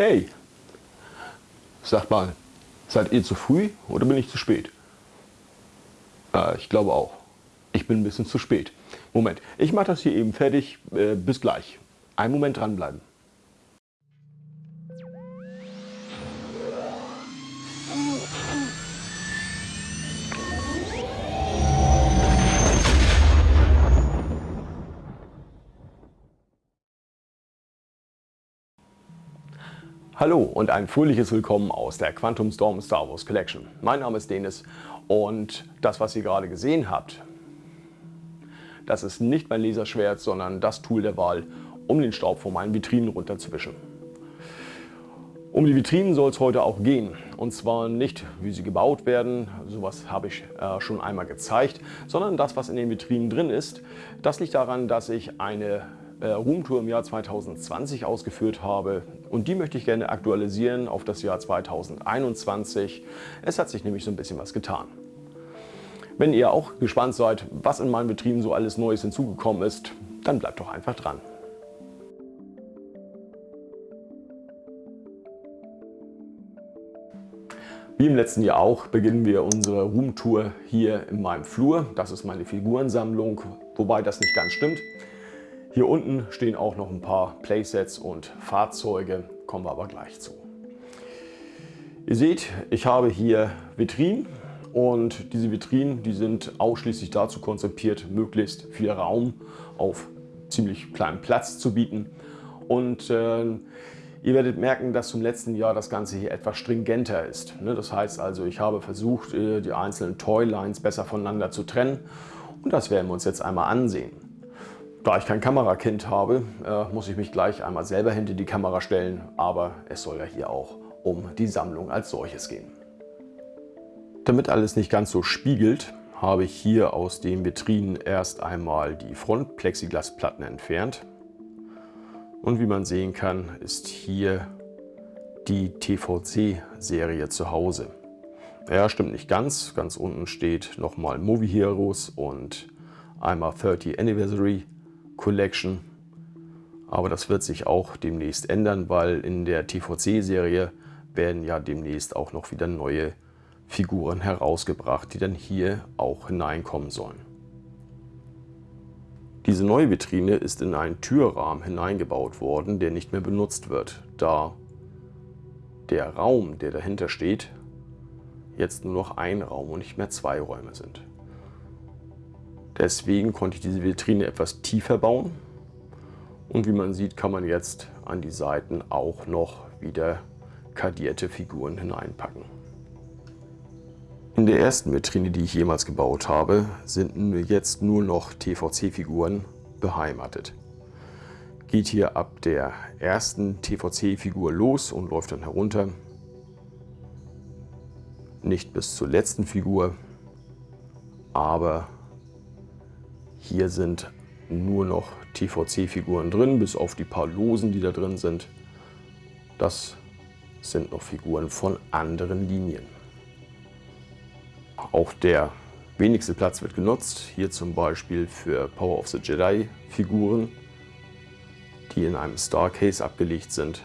Hey, sagt mal, seid ihr zu früh oder bin ich zu spät? Äh, ich glaube auch. Ich bin ein bisschen zu spät. Moment, ich mache das hier eben fertig. Äh, bis gleich. Einen Moment dranbleiben. Hallo und ein fröhliches Willkommen aus der Quantum Storm Star Wars Collection. Mein Name ist Denis und das, was ihr gerade gesehen habt, das ist nicht mein Laserschwert, sondern das Tool der Wahl, um den Staub von meinen Vitrinen runterzuwischen. Um die Vitrinen soll es heute auch gehen. Und zwar nicht, wie sie gebaut werden, sowas habe ich äh, schon einmal gezeigt, sondern das, was in den Vitrinen drin ist. Das liegt daran, dass ich eine Roomtour im Jahr 2020 ausgeführt habe und die möchte ich gerne aktualisieren auf das Jahr 2021. Es hat sich nämlich so ein bisschen was getan. Wenn ihr auch gespannt seid, was in meinen Betrieben so alles Neues hinzugekommen ist, dann bleibt doch einfach dran. Wie im letzten Jahr auch beginnen wir unsere Roomtour hier in meinem Flur. Das ist meine Figurensammlung, wobei das nicht ganz stimmt. Hier unten stehen auch noch ein paar Playsets und Fahrzeuge, kommen wir aber gleich zu. Ihr seht, ich habe hier Vitrinen und diese Vitrinen die sind ausschließlich dazu konzipiert, möglichst viel Raum auf ziemlich kleinem Platz zu bieten. Und äh, ihr werdet merken, dass zum letzten Jahr das Ganze hier etwas stringenter ist. Ne, das heißt also, ich habe versucht, äh, die einzelnen Toylines besser voneinander zu trennen und das werden wir uns jetzt einmal ansehen. Da ich kein Kamerakind habe, äh, muss ich mich gleich einmal selber hinter die Kamera stellen, aber es soll ja hier auch um die Sammlung als solches gehen. Damit alles nicht ganz so spiegelt, habe ich hier aus den Vitrinen erst einmal die Frontplexiglasplatten entfernt. Und wie man sehen kann, ist hier die TVC-Serie zu Hause. Ja, stimmt nicht ganz. Ganz unten steht nochmal Movie Heroes und einmal 30 Anniversary Collection. Aber das wird sich auch demnächst ändern, weil in der TVC-Serie werden ja demnächst auch noch wieder neue Figuren herausgebracht, die dann hier auch hineinkommen sollen. Diese neue Vitrine ist in einen Türrahmen hineingebaut worden, der nicht mehr benutzt wird, da der Raum, der dahinter steht, jetzt nur noch ein Raum und nicht mehr zwei Räume sind. Deswegen konnte ich diese Vitrine etwas tiefer bauen. Und wie man sieht, kann man jetzt an die Seiten auch noch wieder kadierte Figuren hineinpacken. In der ersten Vitrine, die ich jemals gebaut habe, sind jetzt nur noch TVC-Figuren beheimatet. Geht hier ab der ersten TVC-Figur los und läuft dann herunter. Nicht bis zur letzten Figur, aber hier sind nur noch TVC-Figuren drin, bis auf die paar Losen, die da drin sind. Das sind noch Figuren von anderen Linien. Auch der wenigste Platz wird genutzt, hier zum Beispiel für Power of the Jedi Figuren, die in einem Starcase abgelegt sind.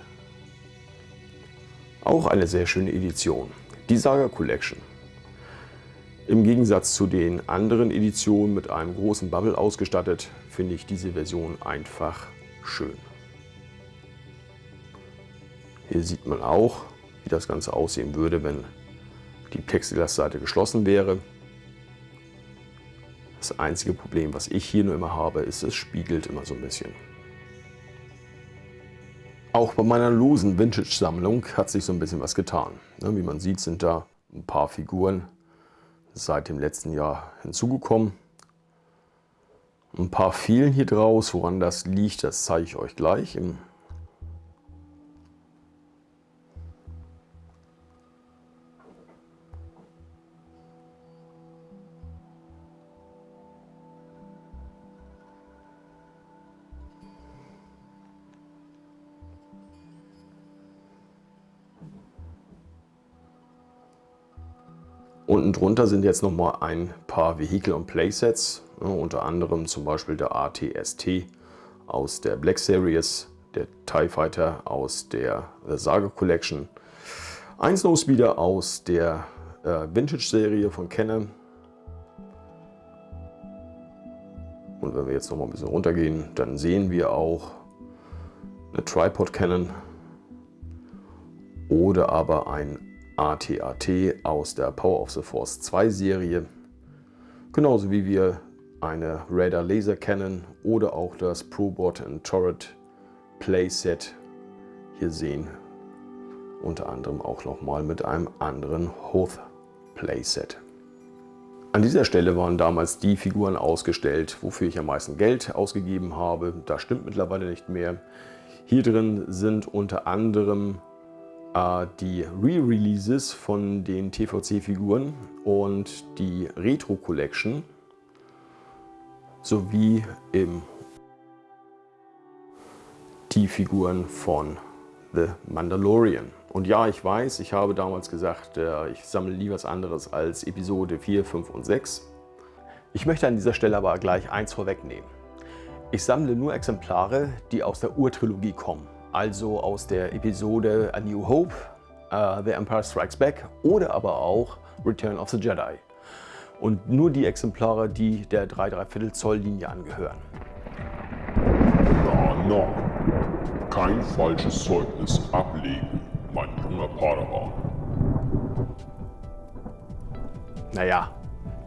Auch eine sehr schöne Edition, die Saga Collection. Im Gegensatz zu den anderen Editionen mit einem großen Bubble ausgestattet, finde ich diese Version einfach schön. Hier sieht man auch, wie das Ganze aussehen würde, wenn die Plexiglasseite geschlossen wäre. Das einzige Problem, was ich hier nur immer habe, ist, es spiegelt immer so ein bisschen. Auch bei meiner losen Vintage-Sammlung hat sich so ein bisschen was getan. Ne, wie man sieht, sind da ein paar Figuren seit dem letzten Jahr hinzugekommen. Ein paar fehlen hier draus, woran das liegt, das zeige ich euch gleich im Unten drunter sind jetzt noch mal ein paar Vehikel- und Playsets, ja, unter anderem zum Beispiel der ATST aus der Black Series, der TIE Fighter aus der The Saga Collection, ein Snowspeeder aus der äh, Vintage-Serie von Canon. Und wenn wir jetzt noch mal ein bisschen runtergehen, dann sehen wir auch eine Tripod Canon oder aber ein AT-AT aus der Power of the Force 2 Serie. Genauso wie wir eine Radar Laser Cannon oder auch das ProBot Turret Playset hier sehen. Unter anderem auch nochmal mit einem anderen Hoth Playset. An dieser Stelle waren damals die Figuren ausgestellt, wofür ich am meisten Geld ausgegeben habe. Das stimmt mittlerweile nicht mehr. Hier drin sind unter anderem äh, die Re-Releases von den TVC-Figuren und die Retro Collection sowie im die Figuren von The Mandalorian. Und ja, ich weiß, ich habe damals gesagt, äh, ich sammle nie was anderes als Episode 4, 5 und 6. Ich möchte an dieser Stelle aber gleich eins vorwegnehmen. Ich sammle nur Exemplare, die aus der Urtrilogie kommen also aus der Episode A New Hope, uh, The Empire Strikes Back oder aber auch Return of the Jedi. Und nur die Exemplare, die der 3,3 Zoll Linie angehören. Na, na, kein falsches Zeugnis ablegen, mein junger Padawan. Naja,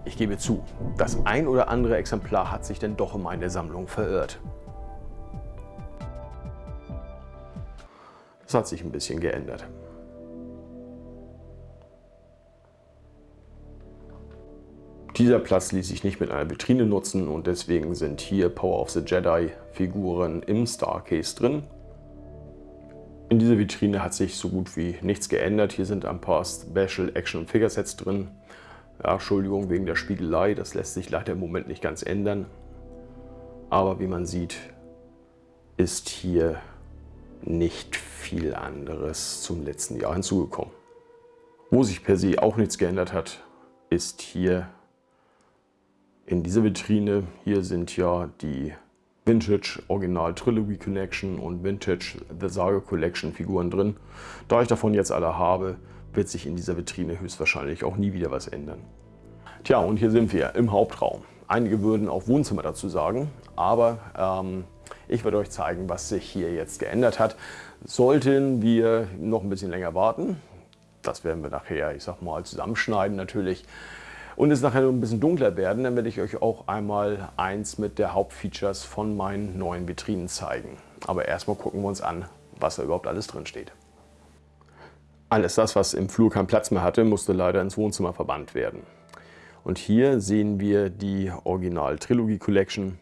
ich gebe zu, das ein oder andere Exemplar hat sich denn doch in meine Sammlung verirrt. Das hat sich ein bisschen geändert. Dieser Platz ließ sich nicht mit einer Vitrine nutzen und deswegen sind hier Power of the Jedi Figuren im Starcase drin. In dieser Vitrine hat sich so gut wie nichts geändert. Hier sind ein paar Special Action Figure Sets drin. Ja, Entschuldigung wegen der Spiegelei, das lässt sich leider im Moment nicht ganz ändern. Aber wie man sieht, ist hier nicht viel anderes zum letzten Jahr hinzugekommen. Wo sich per se auch nichts geändert hat, ist hier in dieser Vitrine. Hier sind ja die Vintage Original Trilogy Collection und Vintage The Saga Collection Figuren drin. Da ich davon jetzt alle habe, wird sich in dieser Vitrine höchstwahrscheinlich auch nie wieder was ändern. Tja, und hier sind wir im Hauptraum. Einige würden auch Wohnzimmer dazu sagen, aber ähm, ich werde euch zeigen, was sich hier jetzt geändert hat. Sollten wir noch ein bisschen länger warten, das werden wir nachher, ich sag mal, zusammenschneiden natürlich, und es nachher ein bisschen dunkler werden, dann werde ich euch auch einmal eins mit der Hauptfeatures von meinen neuen Vitrinen zeigen. Aber erstmal gucken wir uns an, was da überhaupt alles drin steht. Alles das, was im Flur keinen Platz mehr hatte, musste leider ins Wohnzimmer verbannt werden. Und hier sehen wir die Original Trilogy Collection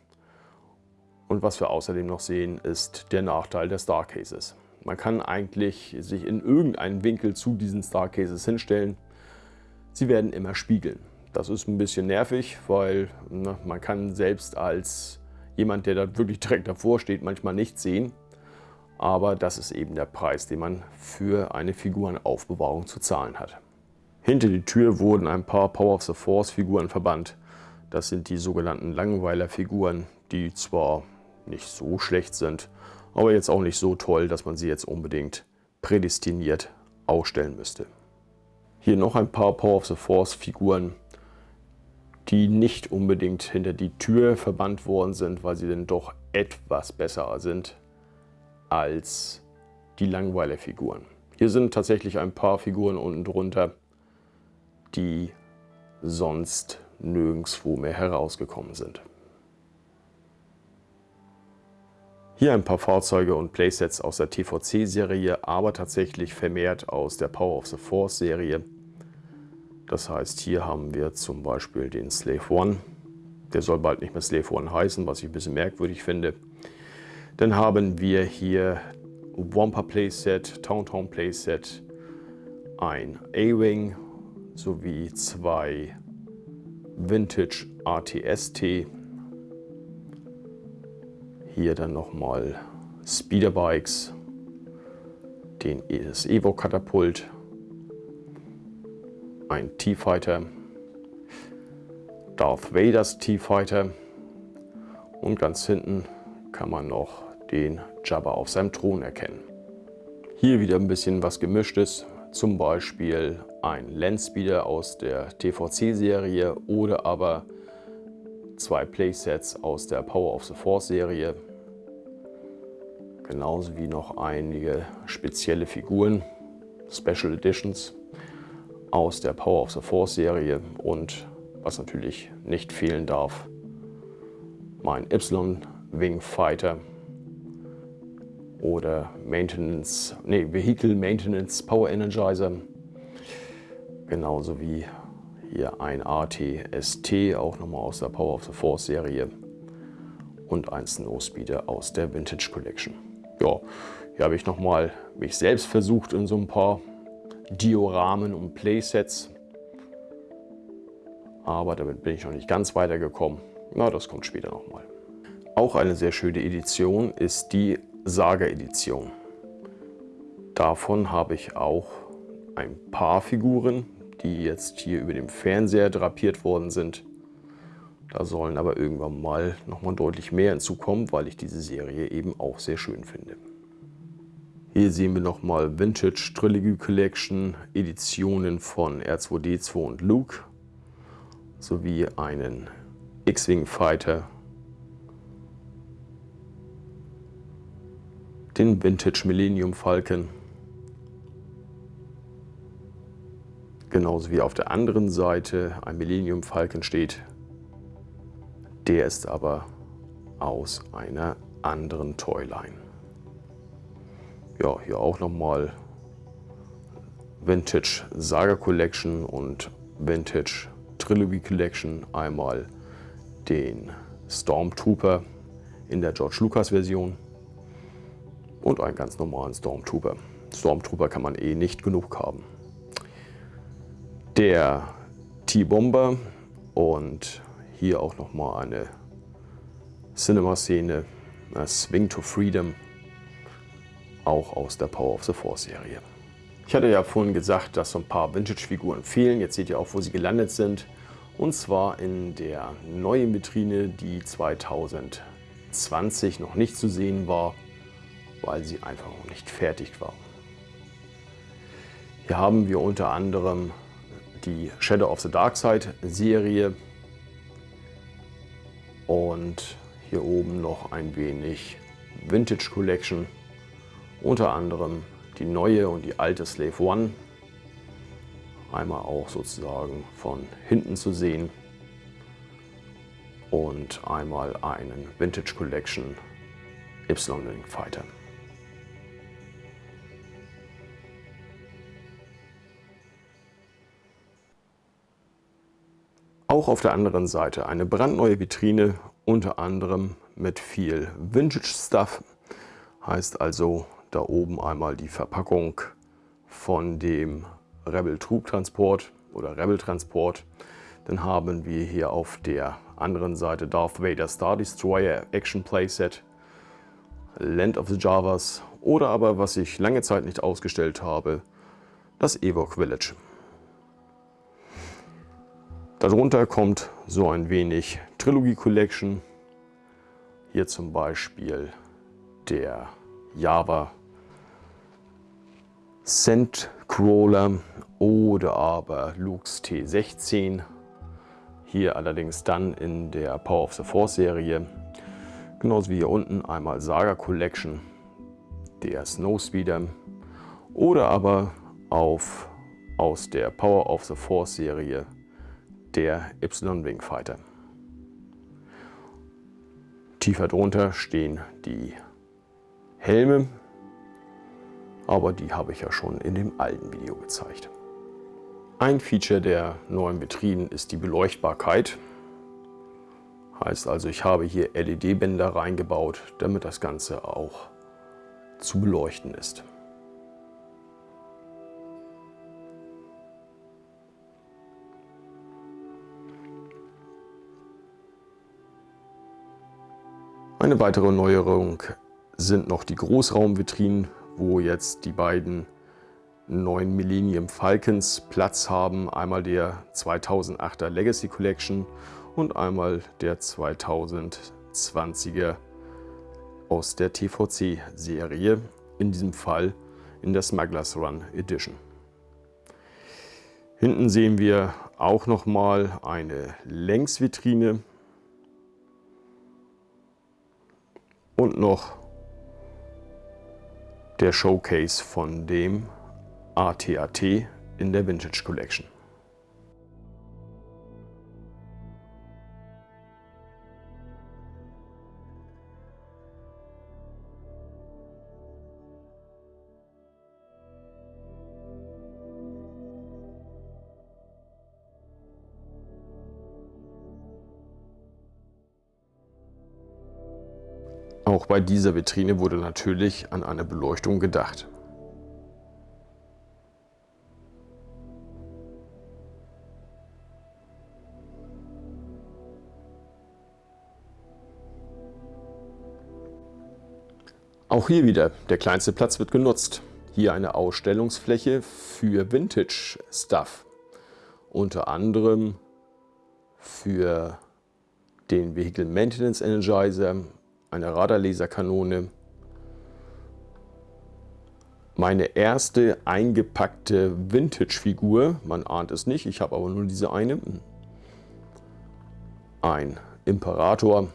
und was wir außerdem noch sehen, ist der Nachteil der Starcases. Man kann eigentlich sich in irgendeinen Winkel zu diesen Starcases hinstellen. Sie werden immer spiegeln. Das ist ein bisschen nervig, weil ne, man kann selbst als jemand, der da wirklich direkt davor steht, manchmal nicht sehen. Aber das ist eben der Preis, den man für eine Figurenaufbewahrung zu zahlen hat. Hinter die Tür wurden ein paar Power of the Force Figuren verbannt. Das sind die sogenannten Langweiler-Figuren, die zwar nicht so schlecht sind, aber jetzt auch nicht so toll, dass man sie jetzt unbedingt prädestiniert ausstellen müsste. Hier noch ein paar Power of the Force Figuren, die nicht unbedingt hinter die Tür verbannt worden sind, weil sie dann doch etwas besser sind als die Langweiler-Figuren. Hier sind tatsächlich ein paar Figuren unten drunter, die sonst nirgendwo mehr herausgekommen sind. Hier ein paar Fahrzeuge und Playsets aus der TVC-Serie, aber tatsächlich vermehrt aus der Power of the Force-Serie. Das heißt, hier haben wir zum Beispiel den Slave One. Der soll bald nicht mehr Slave One heißen, was ich ein bisschen merkwürdig finde. Dann haben wir hier Wampa Playset, Towntown Playset, ein A-Wing sowie zwei Vintage ATST hier dann nochmal Speederbikes, den, das Evo-Katapult, ein T-Fighter, Darth Vaders T-Fighter und ganz hinten kann man noch den Jabba auf seinem Thron erkennen. Hier wieder ein bisschen was gemischtes, zum Beispiel ein Landspeeder aus der TVC-Serie oder aber zwei Playsets aus der Power of the Force-Serie genauso wie noch einige spezielle Figuren, Special Editions aus der Power of the Force Serie und was natürlich nicht fehlen darf, mein Y-Wing Fighter oder Maintenance, nee, Vehicle Maintenance Power Energizer, genauso wie hier ein ATST, auch nochmal aus der Power of the Force Serie und ein Snowspeeder aus der Vintage Collection ja, hier habe ich nochmal mich selbst versucht in so ein paar Dioramen und Playsets. Aber damit bin ich noch nicht ganz weitergekommen. Na, das kommt später nochmal. Auch eine sehr schöne Edition ist die Saga-Edition. Davon habe ich auch ein paar Figuren, die jetzt hier über dem Fernseher drapiert worden sind. Da sollen aber irgendwann mal nochmal deutlich mehr hinzukommen, weil ich diese Serie eben auch sehr schön finde. Hier sehen wir nochmal Vintage Trilogy Collection, Editionen von R2-D2 und Luke, sowie einen X-Wing Fighter, den Vintage Millennium Falcon, genauso wie auf der anderen Seite ein Millennium Falcon steht, der ist aber aus einer anderen Toyline. Ja, hier auch nochmal Vintage Saga Collection und Vintage Trilogy Collection. Einmal den Stormtrooper in der George Lucas Version und einen ganz normalen Stormtrooper. Stormtrooper kann man eh nicht genug haben. Der T-Bomber und hier auch nochmal eine Cinema-Szene, Swing to Freedom, auch aus der Power of the Force-Serie. Ich hatte ja vorhin gesagt, dass so ein paar Vintage-Figuren fehlen. Jetzt seht ihr auch, wo sie gelandet sind. Und zwar in der neuen Vitrine, die 2020 noch nicht zu sehen war, weil sie einfach noch nicht fertig war. Hier haben wir unter anderem die Shadow of the Dark Side Serie und hier oben noch ein wenig Vintage Collection, unter anderem die neue und die alte Slave One. Einmal auch sozusagen von hinten zu sehen und einmal einen Vintage Collection Y-Link Fighter. Auch auf der anderen Seite eine brandneue Vitrine, unter anderem mit viel Vintage Stuff. Heißt also da oben einmal die Verpackung von dem Rebel Troop Transport oder Rebel Transport. Dann haben wir hier auf der anderen Seite Darth Vader Star Destroyer Action Playset, Land of the Javas oder aber, was ich lange Zeit nicht ausgestellt habe, das Ewok Village. Darunter kommt so ein wenig Trilogy Collection. Hier zum Beispiel der Java Sandcrawler oder aber Lux T16. Hier allerdings dann in der Power of the Force Serie. Genauso wie hier unten einmal Saga Collection, der Snowspeeder oder aber auf, aus der Power of the Force Serie der Y-Wing Fighter. Tiefer drunter stehen die Helme, aber die habe ich ja schon in dem alten Video gezeigt. Ein Feature der neuen Vitrinen ist die Beleuchtbarkeit. Heißt also, ich habe hier LED-Bänder reingebaut, damit das Ganze auch zu beleuchten ist. Eine weitere Neuerung sind noch die Großraumvitrinen, wo jetzt die beiden neuen Millennium Falcons Platz haben. Einmal der 2008er Legacy Collection und einmal der 2020er aus der TVC-Serie, in diesem Fall in der Smugglers Run Edition. Hinten sehen wir auch nochmal eine Längsvitrine, und noch der Showcase von dem ATAT in der Vintage Collection. Auch bei dieser Vitrine wurde natürlich an eine Beleuchtung gedacht. Auch hier wieder, der kleinste Platz wird genutzt. Hier eine Ausstellungsfläche für Vintage Stuff. Unter anderem für den Vehicle Maintenance Energizer, eine Radarlaserkanone, meine erste eingepackte Vintage-Figur, man ahnt es nicht, ich habe aber nur diese eine, ein Imperator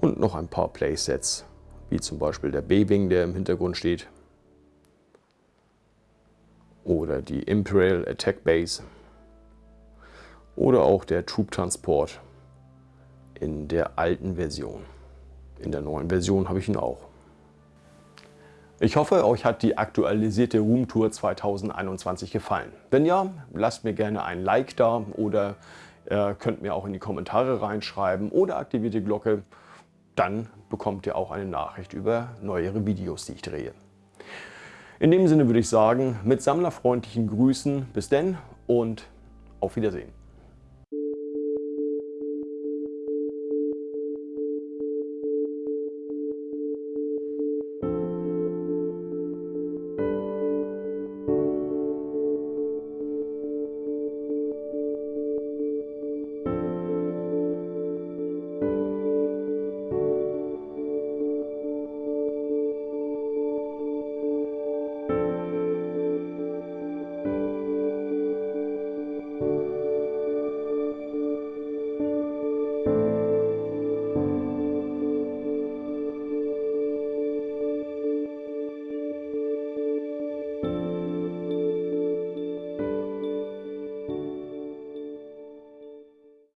und noch ein paar Playsets, wie zum Beispiel der B-Wing, der im Hintergrund steht, oder die Imperial Attack Base. Oder auch der Troop Transport in der alten Version. In der neuen Version habe ich ihn auch. Ich hoffe, euch hat die aktualisierte Roomtour 2021 gefallen. Wenn ja, lasst mir gerne ein Like da oder äh, könnt mir auch in die Kommentare reinschreiben oder aktiviert die Glocke. Dann bekommt ihr auch eine Nachricht über neuere Videos, die ich drehe. In dem Sinne würde ich sagen, mit sammlerfreundlichen Grüßen, bis denn und auf Wiedersehen.